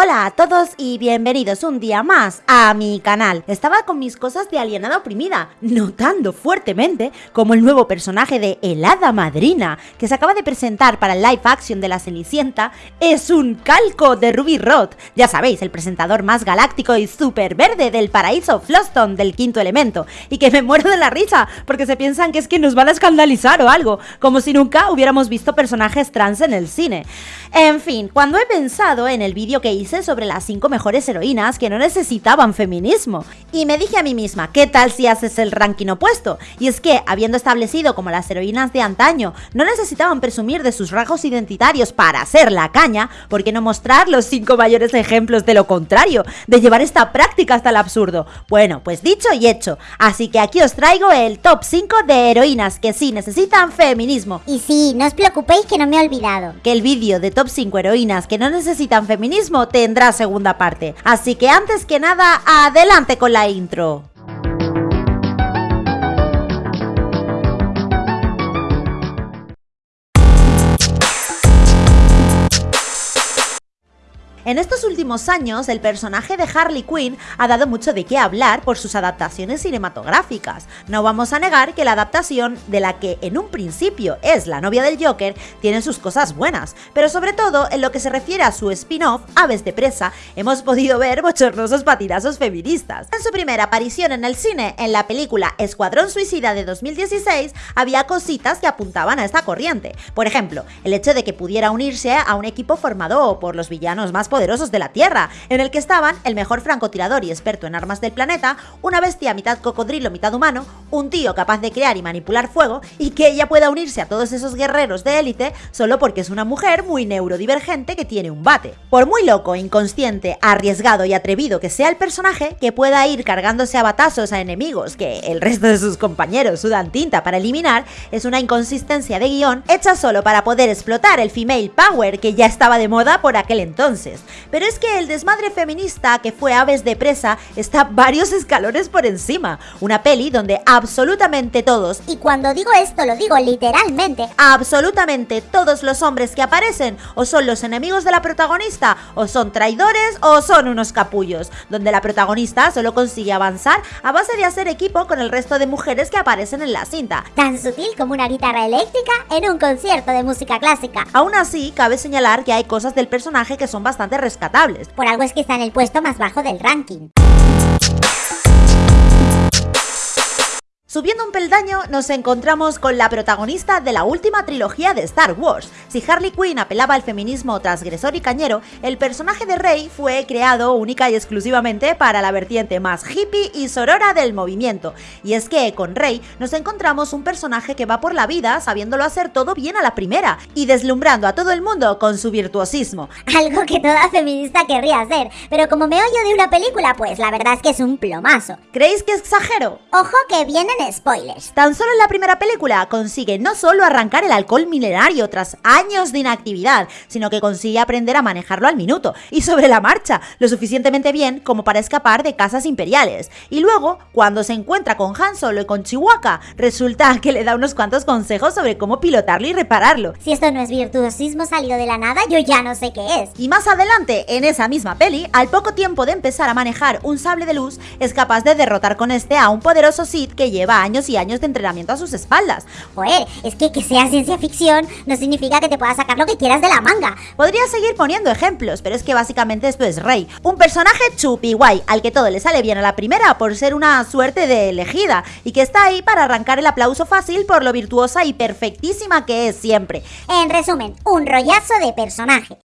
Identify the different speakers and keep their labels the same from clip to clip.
Speaker 1: Hola a todos y bienvenidos un día más a mi canal. Estaba con mis cosas de alienada oprimida, notando fuertemente como el nuevo personaje de El Hada Madrina, que se acaba de presentar para el live action de la Cenicienta, es un calco de Ruby Roth. Ya sabéis, el presentador más galáctico y súper verde del paraíso Floston del quinto elemento. Y que me muero de la risa, porque se piensan que es que nos van a escandalizar o algo, como si nunca hubiéramos visto personajes trans en el cine. En fin, cuando he pensado en el vídeo que hice sobre las 5 mejores heroínas que no necesitaban feminismo. Y me dije a mí misma, ¿qué tal si haces el ranking opuesto? Y es que, habiendo establecido como las heroínas de antaño no necesitaban presumir de sus rasgos identitarios para ser la caña, ¿por qué no mostrar los 5 mayores ejemplos de lo contrario? De llevar esta práctica hasta el absurdo. Bueno, pues dicho y hecho. Así que aquí os traigo el top 5 de heroínas que sí necesitan feminismo.
Speaker 2: Y sí, no os preocupéis que no me he olvidado.
Speaker 1: Que el vídeo de top 5 heroínas que no necesitan feminismo te tendrá segunda parte. Así que antes que nada, adelante con la intro. En estos últimos años, el personaje de Harley Quinn ha dado mucho de qué hablar por sus adaptaciones cinematográficas. No vamos a negar que la adaptación de la que en un principio es la novia del Joker tiene sus cosas buenas, pero sobre todo en lo que se refiere a su spin-off, Aves de Presa, hemos podido ver bochornosos patinazos feministas. En su primera aparición en el cine, en la película Escuadrón Suicida de 2016, había cositas que apuntaban a esta corriente. Por ejemplo, el hecho de que pudiera unirse a un equipo formado por los villanos más poderosos de la Tierra, en el que estaban el mejor francotirador y experto en armas del planeta, una bestia mitad cocodrilo, mitad humano, un tío capaz de crear y manipular fuego, y que ella pueda unirse a todos esos guerreros de élite solo porque es una mujer muy neurodivergente que tiene un bate. Por muy loco, inconsciente, arriesgado y atrevido que sea el personaje, que pueda ir cargándose a batazos a enemigos que el resto de sus compañeros sudan tinta para eliminar, es una inconsistencia de guion hecha solo para poder explotar el female power que ya estaba de moda por aquel entonces. Pero es que el desmadre feminista que fue Aves de Presa está varios escalones por encima. Una peli donde absolutamente todos,
Speaker 2: y cuando digo esto lo digo literalmente,
Speaker 1: absolutamente todos los hombres que aparecen o son los enemigos de la protagonista, o son traidores o son unos capullos, donde la protagonista solo consigue avanzar a base de hacer equipo con el resto de mujeres que aparecen en la cinta.
Speaker 2: Tan sutil como una guitarra eléctrica en un concierto de música clásica.
Speaker 1: Aún así, cabe señalar que hay cosas del personaje que son bastante rescatables.
Speaker 2: Por algo es que está en el puesto más bajo del ranking.
Speaker 1: Subiendo un peldaño nos encontramos con la protagonista de la última trilogía de Star Wars. Si Harley Quinn apelaba al feminismo transgresor y cañero, el personaje de Rey fue creado única y exclusivamente para la vertiente más hippie y sorora del movimiento. Y es que con Rey nos encontramos un personaje que va por la vida sabiéndolo hacer todo bien a la primera y deslumbrando a todo el mundo con su virtuosismo.
Speaker 2: Algo que toda feminista querría hacer, pero como me oyo de una película, pues la verdad es que es un plomazo.
Speaker 1: ¿Creéis que exagero?
Speaker 2: Ojo que vienen spoilers.
Speaker 1: Tan solo en la primera película consigue no solo arrancar el alcohol milenario tras años de inactividad, sino que consigue aprender a manejarlo al minuto y sobre la marcha, lo suficientemente bien como para escapar de casas imperiales. Y luego, cuando se encuentra con Han Solo y con Chihuahua, resulta que le da unos cuantos consejos sobre cómo pilotarlo y repararlo.
Speaker 2: Si esto no es virtuosismo salido de la nada, yo ya no sé qué es.
Speaker 1: Y más adelante, en esa misma peli, al poco tiempo de empezar a manejar un sable de luz, es capaz de derrotar con este a un poderoso Sith que lleva años y años de entrenamiento a sus espaldas.
Speaker 2: Joder, es que que sea ciencia ficción no significa que te puedas sacar lo que quieras de la manga.
Speaker 1: Podría seguir poniendo ejemplos, pero es que básicamente esto es Rey. Un personaje chupi guay, al que todo le sale bien a la primera por ser una suerte de elegida, y que está ahí para arrancar el aplauso fácil por lo virtuosa y perfectísima que es siempre.
Speaker 2: En resumen, un rollazo de personaje.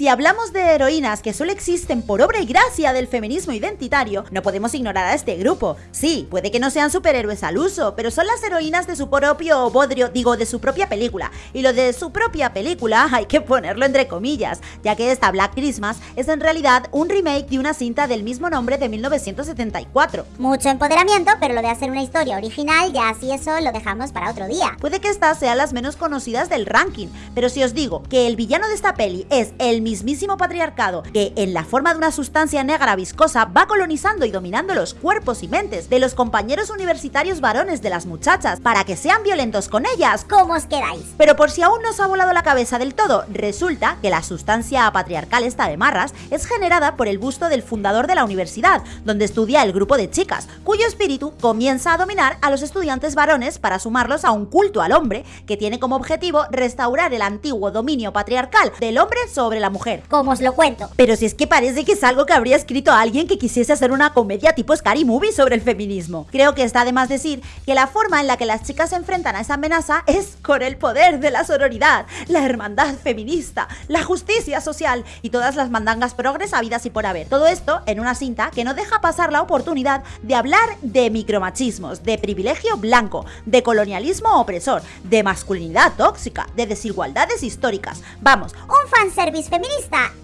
Speaker 1: Si hablamos de heroínas que solo existen por obra y gracia del feminismo identitario, no podemos ignorar a este grupo. Sí, puede que no sean superhéroes al uso, pero son las heroínas de su propio bodrio, digo, de su propia película. Y lo de su propia película hay que ponerlo entre comillas, ya que esta Black Christmas es en realidad un remake de una cinta del mismo nombre de 1974.
Speaker 2: Mucho empoderamiento, pero lo de hacer una historia original, ya así eso lo dejamos para otro día.
Speaker 1: Puede que estas sean las menos conocidas del ranking, pero si os digo que el villano de esta peli es el mismísimo patriarcado, que en la forma de una sustancia negra viscosa va colonizando y dominando los cuerpos y mentes de los compañeros universitarios varones de las muchachas para que sean violentos con ellas.
Speaker 2: ¿Cómo os quedáis?
Speaker 1: Pero por si aún no os ha volado la cabeza del todo, resulta que la sustancia patriarcal esta de Marras es generada por el busto del fundador de la universidad, donde estudia el grupo de chicas, cuyo espíritu comienza a dominar a los estudiantes varones para sumarlos a un culto al hombre que tiene como objetivo restaurar el antiguo dominio patriarcal del hombre sobre la mujer.
Speaker 2: ¿Cómo os lo cuento?
Speaker 1: Pero si es que parece que es algo que habría escrito alguien que quisiese hacer una comedia tipo Scary Movie sobre el feminismo. Creo que está de más decir que la forma en la que las chicas se enfrentan a esa amenaza es con el poder de la sororidad, la hermandad feminista, la justicia social y todas las mandangas progres habidas y por haber. Todo esto en una cinta que no deja pasar la oportunidad de hablar de micromachismos, de privilegio blanco, de colonialismo opresor, de masculinidad tóxica, de desigualdades históricas. Vamos,
Speaker 2: Un fanservice feminista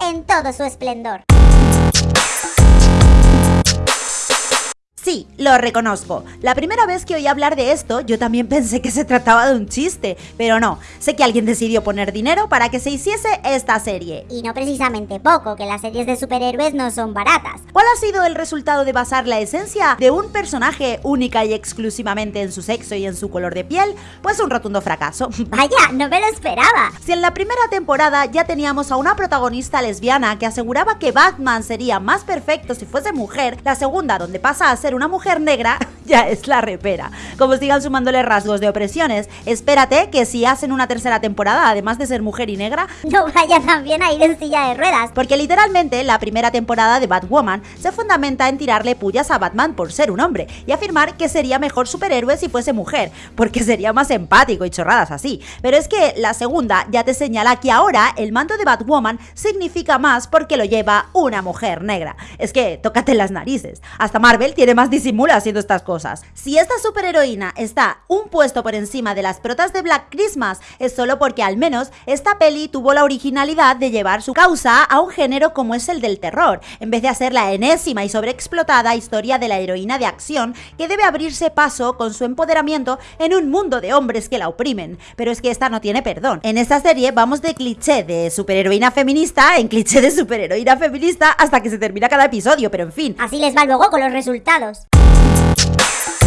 Speaker 2: en todo su esplendor.
Speaker 1: Sí, lo reconozco. La primera vez que oí hablar de esto, yo también pensé que se trataba de un chiste, pero no. Sé que alguien decidió poner dinero para que se hiciese esta serie.
Speaker 2: Y no precisamente poco, que las series de superhéroes no son baratas.
Speaker 1: ¿Cuál ha sido el resultado de basar la esencia de un personaje única y exclusivamente en su sexo y en su color de piel? Pues un rotundo fracaso.
Speaker 2: Vaya, no me lo esperaba.
Speaker 1: Si en la primera temporada ya teníamos a una protagonista lesbiana que aseguraba que Batman sería más perfecto si fuese mujer, la segunda, donde pasa a ser una mujer negra, ya es la repera. Como sigan sumándole rasgos de opresiones, espérate que si hacen una tercera temporada, además de ser mujer y negra,
Speaker 2: No vaya también a ir en silla de ruedas.
Speaker 1: porque literalmente la primera temporada de Batwoman se fundamenta en tirarle pullas a Batman por ser un hombre y afirmar que sería mejor superhéroe si fuese mujer, porque sería más empático y chorradas así. Pero es que la segunda ya te señala que ahora el mando de Batwoman significa más porque lo lleva una mujer negra. Es que tócate las narices. Hasta Marvel tiene más disimula haciendo estas cosas. Si esta superheroína está un puesto por encima de las protas de Black Christmas, es solo porque al menos esta peli tuvo la originalidad de llevar su causa a un género como es el del terror, en vez de hacer la enésima y sobreexplotada historia de la heroína de acción que debe abrirse paso con su empoderamiento en un mundo de hombres que la oprimen. Pero es que esta no tiene perdón. En esta serie vamos de cliché de superheroína feminista en cliché de superheroína feminista hasta que se termina cada episodio, pero en fin.
Speaker 2: Así les va luego con los resultados. abraço.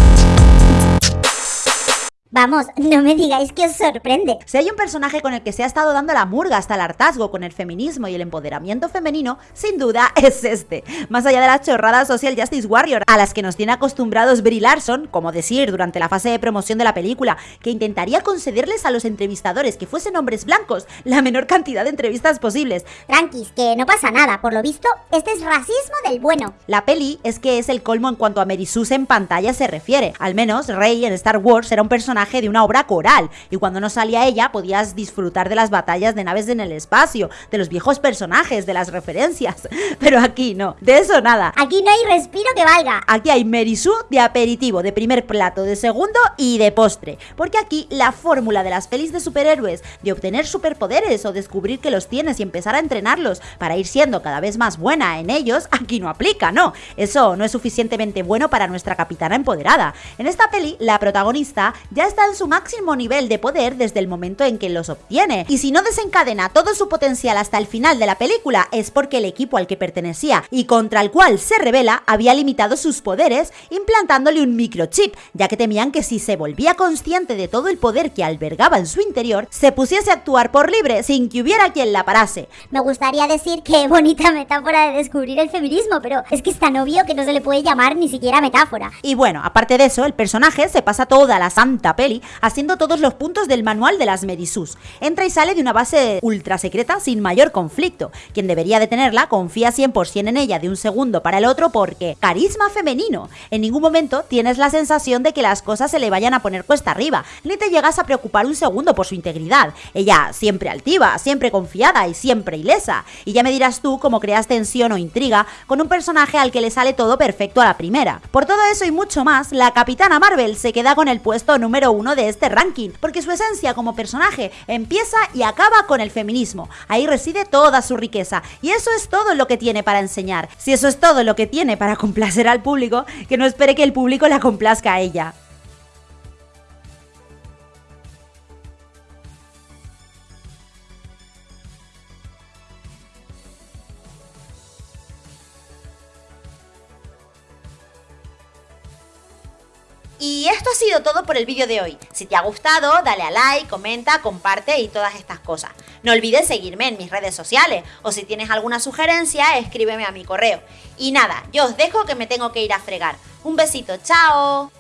Speaker 2: Vamos, no me digáis que os sorprende.
Speaker 1: Si hay un personaje con el que se ha estado dando la murga hasta el hartazgo con el feminismo y el empoderamiento femenino, sin duda es este. Más allá de las chorradas Social Justice Warrior a las que nos tiene acostumbrados Brie Larson, como decir durante la fase de promoción de la película, que intentaría concederles a los entrevistadores que fuesen hombres blancos la menor cantidad de entrevistas posibles.
Speaker 2: Tranquis, que no pasa nada. Por lo visto, este es racismo del bueno.
Speaker 1: La peli es que es el colmo en cuanto a Mary en pantalla se refiere. Al menos Rey en Star Wars era un personaje de una obra coral y cuando no salía ella podías disfrutar de las batallas de naves en el espacio, de los viejos personajes, de las referencias. Pero aquí no, de eso nada.
Speaker 2: Aquí no hay respiro que valga.
Speaker 1: Aquí hay Merisú de aperitivo, de primer plato, de segundo y de postre. Porque aquí la fórmula de las pelis de superhéroes, de obtener superpoderes o descubrir que los tienes y empezar a entrenarlos para ir siendo cada vez más buena en ellos, aquí no aplica, no. Eso no es suficientemente bueno para nuestra capitana empoderada. En esta peli, la protagonista ya está en su máximo nivel de poder desde el momento en que los obtiene. Y si no desencadena todo su potencial hasta el final de la película, es porque el equipo al que pertenecía y contra el cual se revela había limitado sus poderes implantándole un microchip, ya que temían que si se volvía consciente de todo el poder que albergaba en su interior, se pusiese a actuar por libre sin que hubiera quien la parase.
Speaker 2: Me gustaría decir que bonita metáfora de descubrir el feminismo, pero es que es tan obvio que no se le puede llamar ni siquiera metáfora.
Speaker 1: Y bueno, aparte de eso, el personaje se pasa toda la santa peli haciendo todos los puntos del manual de las Medisus. Entra y sale de una base ultra secreta sin mayor conflicto. Quien debería de tenerla confía 100% en ella de un segundo para el otro porque carisma femenino. En ningún momento tienes la sensación de que las cosas se le vayan a poner cuesta arriba, ni te llegas a preocupar un segundo por su integridad. Ella siempre altiva, siempre confiada y siempre ilesa. Y ya me dirás tú cómo creas tensión o intriga con un personaje al que le sale todo perfecto a la primera. Por todo eso y mucho más, la Capitana Marvel se queda con el puesto número uno de este ranking, porque su esencia como personaje empieza y acaba con el feminismo. Ahí reside toda su riqueza y eso es todo lo que tiene para enseñar. Si eso es todo lo que tiene para complacer al público, que no espere que el público la complazca a ella. Todo por el vídeo de hoy. Si te ha gustado, dale a like, comenta, comparte y todas estas cosas. No olvides seguirme en mis redes sociales o si tienes alguna sugerencia, escríbeme a mi correo. Y nada, yo os dejo que me tengo que ir a fregar. Un besito, chao.